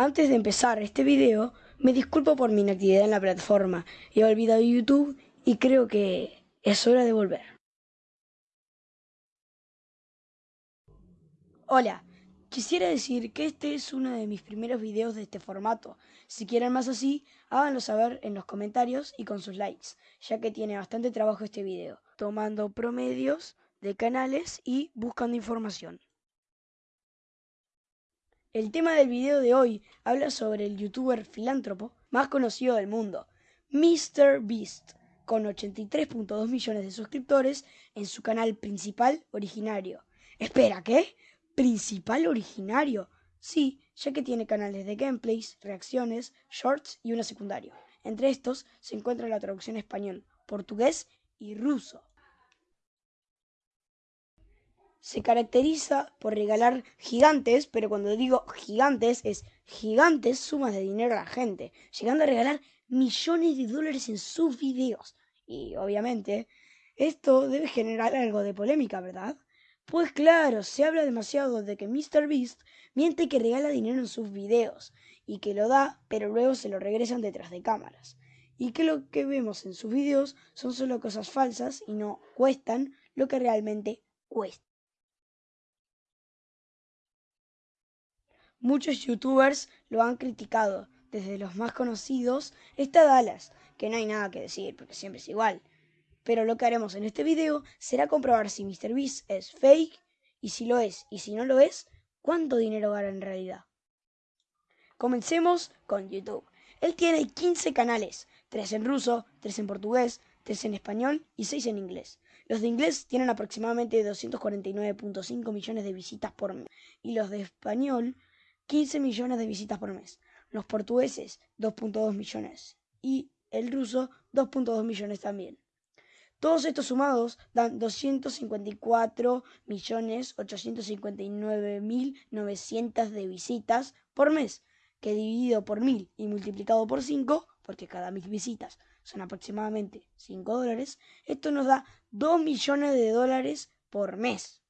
Antes de empezar este video, me disculpo por mi inactividad en la plataforma. He olvidado YouTube y creo que es hora de volver. Hola, quisiera decir que este es uno de mis primeros videos de este formato. Si quieren más así, háganlo saber en los comentarios y con sus likes, ya que tiene bastante trabajo este video, tomando promedios de canales y buscando información. El tema del video de hoy habla sobre el youtuber filántropo más conocido del mundo, MrBeast, con 83.2 millones de suscriptores en su canal principal originario. Espera, ¿qué? ¿Principal originario? Sí, ya que tiene canales de gameplays, reacciones, shorts y uno secundario. Entre estos se encuentra la traducción español, portugués y ruso se caracteriza por regalar gigantes, pero cuando digo gigantes es gigantes sumas de dinero a la gente, llegando a regalar millones de dólares en sus videos. Y obviamente, esto debe generar algo de polémica, ¿verdad? Pues claro, se habla demasiado de que MrBeast miente que regala dinero en sus videos y que lo da, pero luego se lo regresan detrás de cámaras. Y que lo que vemos en sus videos son solo cosas falsas y no cuestan lo que realmente cuesta. Muchos youtubers lo han criticado, desde los más conocidos está Dallas, que no hay nada que decir porque siempre es igual. Pero lo que haremos en este video será comprobar si MrBeast es fake y si lo es y si no lo es, cuánto dinero gana en realidad. Comencemos con YouTube. Él tiene 15 canales, 3 en ruso, 3 en portugués, 3 en español y 6 en inglés. Los de inglés tienen aproximadamente 249.5 millones de visitas por mes y los de español 15 millones de visitas por mes. Los portugueses, 2.2 millones. Y el ruso, 2.2 millones también. Todos estos sumados dan 254 millones 859 mil 900 de visitas por mes, que dividido por mil y multiplicado por 5, porque cada mil visitas son aproximadamente 5 dólares, esto nos da 2 millones de dólares por mes.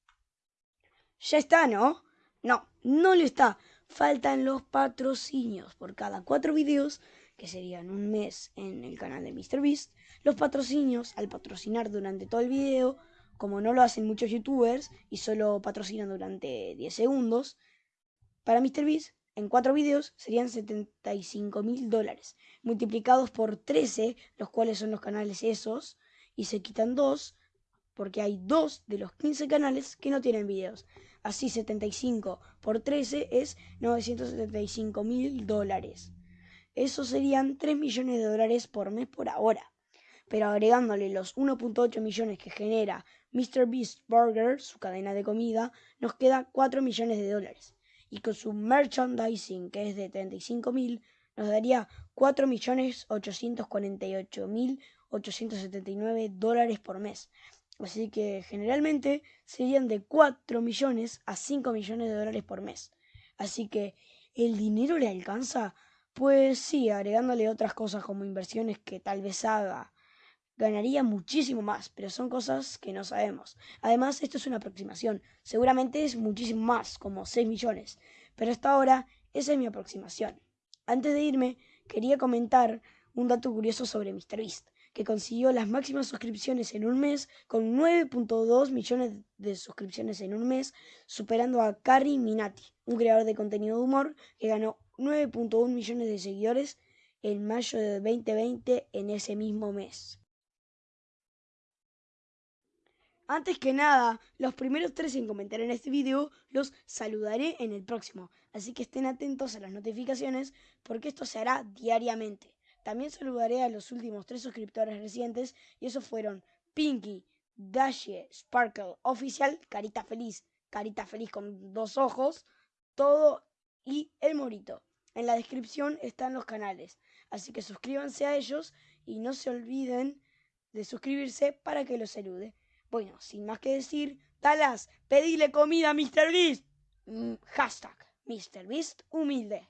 Ya está, ¿no? No, no lo está, faltan los patrocinios por cada cuatro videos, que serían un mes en el canal de MrBeast. Los patrocinios, al patrocinar durante todo el video, como no lo hacen muchos youtubers y solo patrocinan durante 10 segundos, para MrBeast en cuatro videos serían 75 mil dólares, multiplicados por 13, los cuales son los canales esos, y se quitan dos, porque hay dos de los 15 canales que no tienen videos. Así 75 por 13 es 975 mil dólares. Eso serían 3 millones de dólares por mes por ahora. Pero agregándole los 1.8 millones que genera Mr. Beast Burger, su cadena de comida, nos queda 4 millones de dólares. Y con su merchandising, que es de 35 mil, nos daría 4 millones 848 mil 879 dólares por mes. Así que generalmente serían de 4 millones a 5 millones de dólares por mes. Así que, ¿el dinero le alcanza? Pues sí, agregándole otras cosas como inversiones que tal vez haga, ganaría muchísimo más, pero son cosas que no sabemos. Además, esto es una aproximación. Seguramente es muchísimo más, como 6 millones. Pero hasta ahora, esa es mi aproximación. Antes de irme, quería comentar un dato curioso sobre MrBeast que consiguió las máximas suscripciones en un mes con 9.2 millones de suscripciones en un mes, superando a Carrie Minati, un creador de contenido de humor que ganó 9.1 millones de seguidores en mayo de 2020 en ese mismo mes. Antes que nada, los primeros tres en comentar en este video los saludaré en el próximo, así que estén atentos a las notificaciones porque esto se hará diariamente. También saludaré a los últimos tres suscriptores recientes y esos fueron Pinky, Dashe, Sparkle, Oficial, Carita Feliz, Carita Feliz con dos ojos, todo y El Morito. En la descripción están los canales, así que suscríbanse a ellos y no se olviden de suscribirse para que los salude. Bueno, sin más que decir, Talas, pedile comida a MrBeast. Mm, hashtag MrBeast humilde.